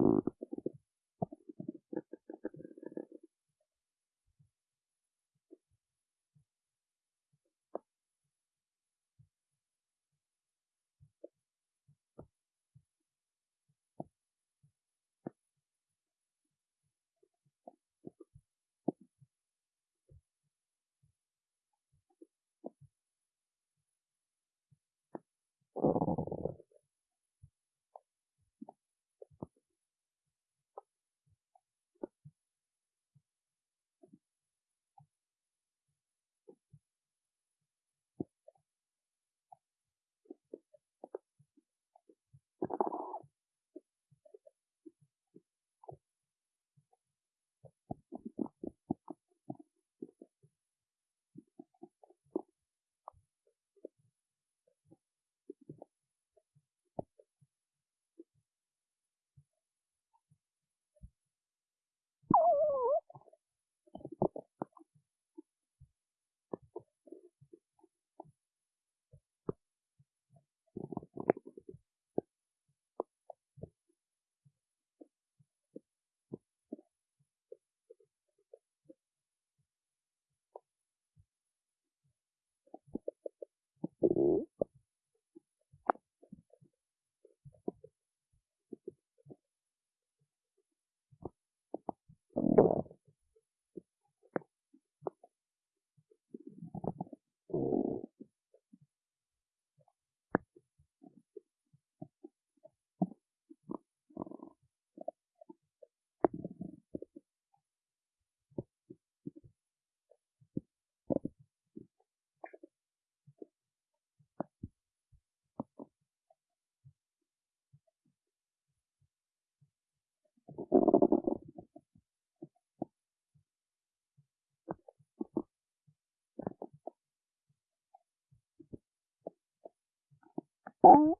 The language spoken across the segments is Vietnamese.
Mm-hmm. Oh.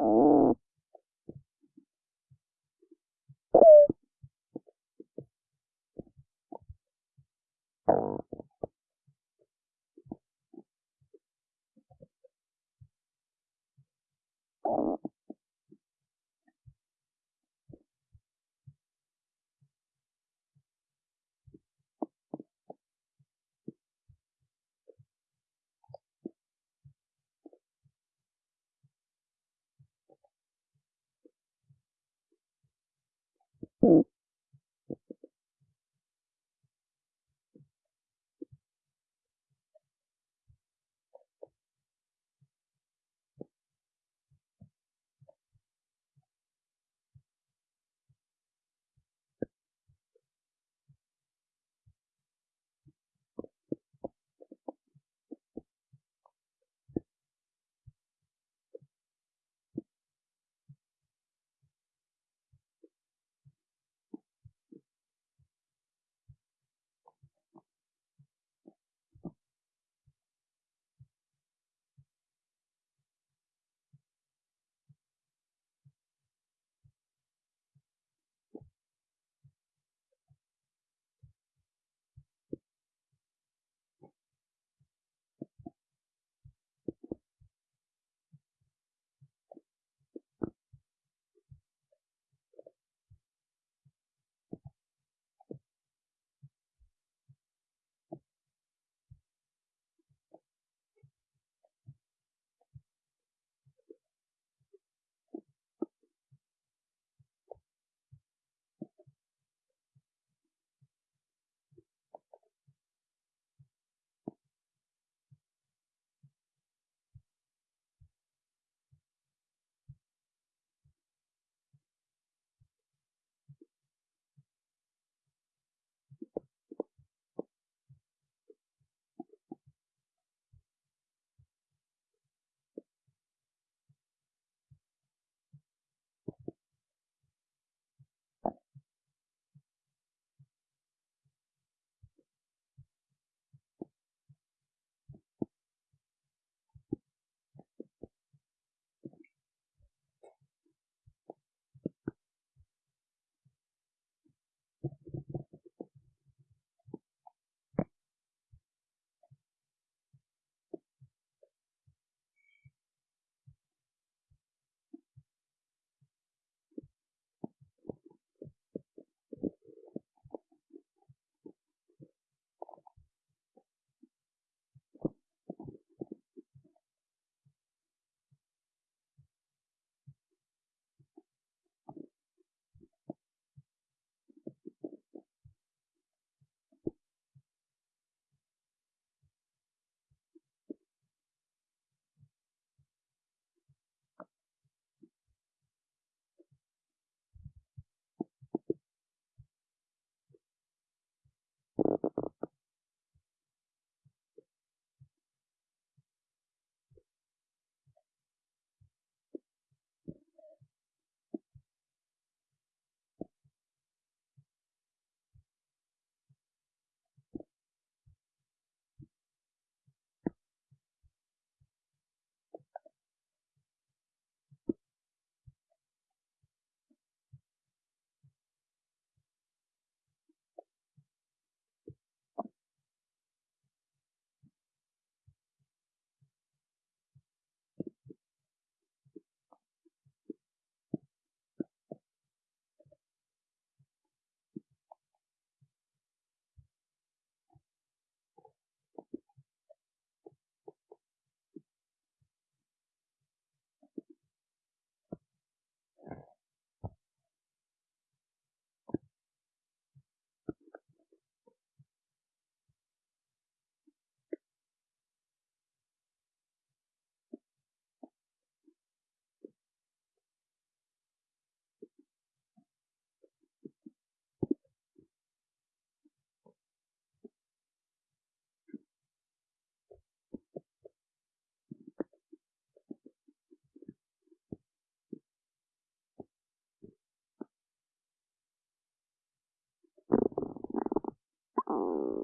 Oh. home.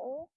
hole